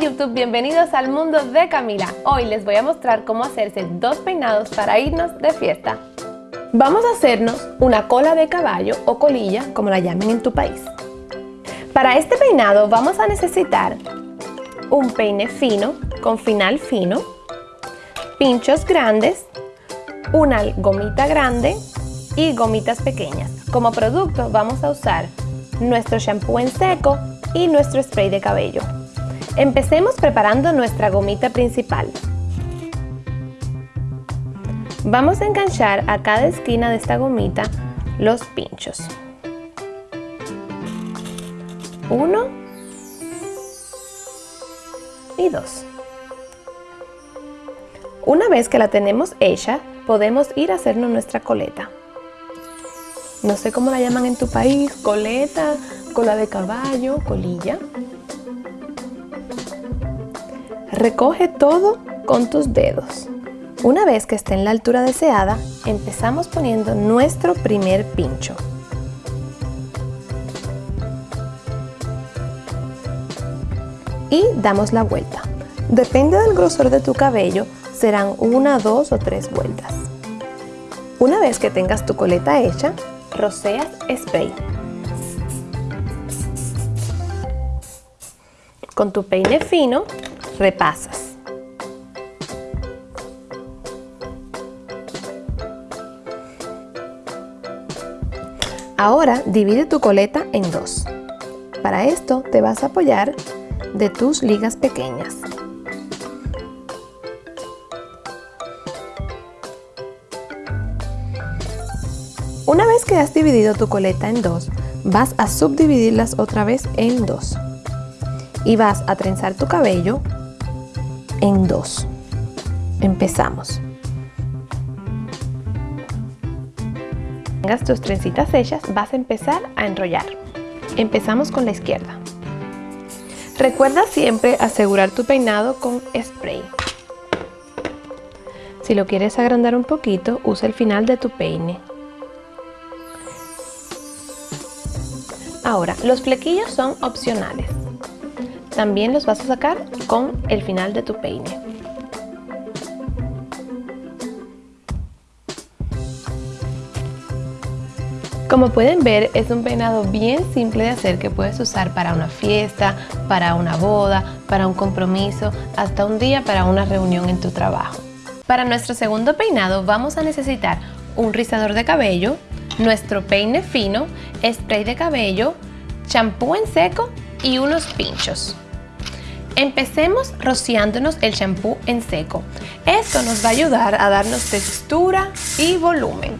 YouTube, bienvenidos al mundo de Camila. Hoy les voy a mostrar cómo hacerse dos peinados para irnos de fiesta. Vamos a hacernos una cola de caballo o colilla, como la llamen en tu país. Para este peinado vamos a necesitar un peine fino con final fino, pinchos grandes, una gomita grande y gomitas pequeñas. Como producto vamos a usar nuestro shampoo en seco y nuestro spray de cabello. Empecemos preparando nuestra gomita principal. Vamos a enganchar a cada esquina de esta gomita los pinchos. Uno y dos. Una vez que la tenemos hecha, podemos ir a hacernos nuestra coleta. No sé cómo la llaman en tu país, coleta, cola de caballo, colilla. Recoge todo con tus dedos. Una vez que esté en la altura deseada, empezamos poniendo nuestro primer pincho. Y damos la vuelta. Depende del grosor de tu cabello, serán una, dos o tres vueltas. Una vez que tengas tu coleta hecha, roceas spray. Con tu peine fino, repasas. Ahora divide tu coleta en dos. Para esto te vas a apoyar de tus ligas pequeñas. Una vez que has dividido tu coleta en dos, vas a subdividirlas otra vez en dos. Y vas a trenzar tu cabello en dos. Empezamos. Tengas tus trencitas hechas, vas a empezar a enrollar. Empezamos con la izquierda. Recuerda siempre asegurar tu peinado con spray. Si lo quieres agrandar un poquito, usa el final de tu peine. Ahora, los flequillos son opcionales. También los vas a sacar con el final de tu peine. Como pueden ver, es un peinado bien simple de hacer que puedes usar para una fiesta, para una boda, para un compromiso, hasta un día para una reunión en tu trabajo. Para nuestro segundo peinado vamos a necesitar un rizador de cabello, nuestro peine fino, spray de cabello, champú en seco y unos pinchos. Empecemos rociándonos el champú en seco. Esto nos va a ayudar a darnos textura y volumen.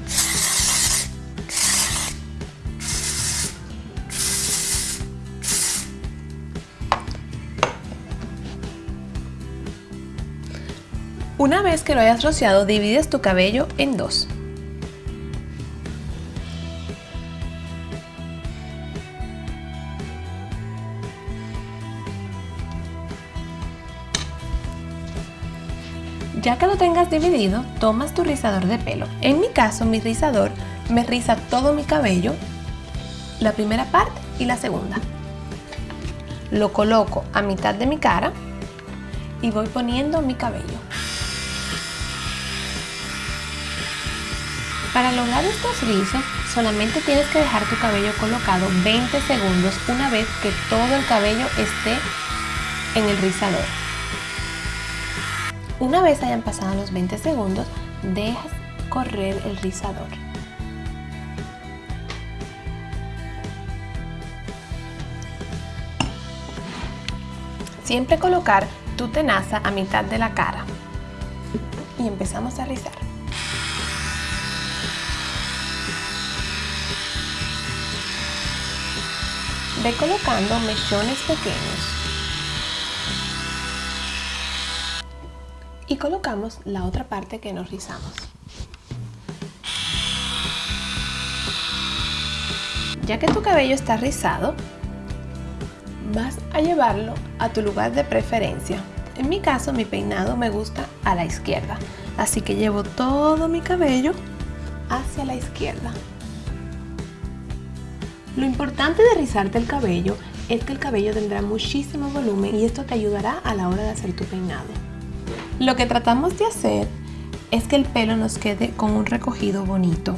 Una vez que lo hayas rociado, divides tu cabello en dos. Ya que lo tengas dividido, tomas tu rizador de pelo. En mi caso, mi rizador me riza todo mi cabello, la primera parte y la segunda. Lo coloco a mitad de mi cara y voy poniendo mi cabello. Para lograr estos rizos, solamente tienes que dejar tu cabello colocado 20 segundos una vez que todo el cabello esté en el rizador. Una vez hayan pasado los 20 segundos, dejas correr el rizador. Siempre colocar tu tenaza a mitad de la cara. Y empezamos a rizar. Ve colocando mechones pequeños. Y colocamos la otra parte que nos rizamos. Ya que tu cabello está rizado, vas a llevarlo a tu lugar de preferencia. En mi caso, mi peinado me gusta a la izquierda, así que llevo todo mi cabello hacia la izquierda. Lo importante de rizarte el cabello es que el cabello tendrá muchísimo volumen y esto te ayudará a la hora de hacer tu peinado. Lo que tratamos de hacer es que el pelo nos quede con un recogido bonito.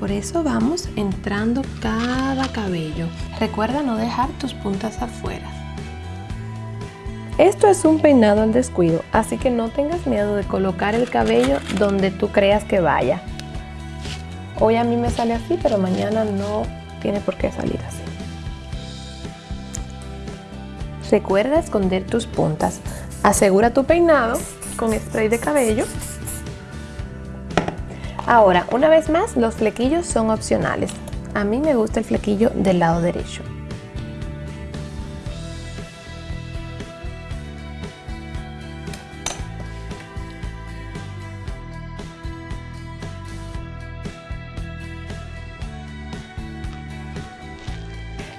Por eso vamos entrando cada cabello. Recuerda no dejar tus puntas afuera. Esto es un peinado al descuido, así que no tengas miedo de colocar el cabello donde tú creas que vaya. Hoy a mí me sale así, pero mañana no tiene por qué salir así. Recuerda esconder tus puntas. Asegura tu peinado con spray de cabello. Ahora, una vez más, los flequillos son opcionales. A mí me gusta el flequillo del lado derecho.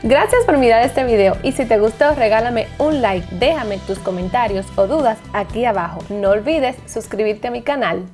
Gracias por mirar este video y si te gustó regálame un like, déjame tus comentarios o dudas aquí abajo. No olvides suscribirte a mi canal.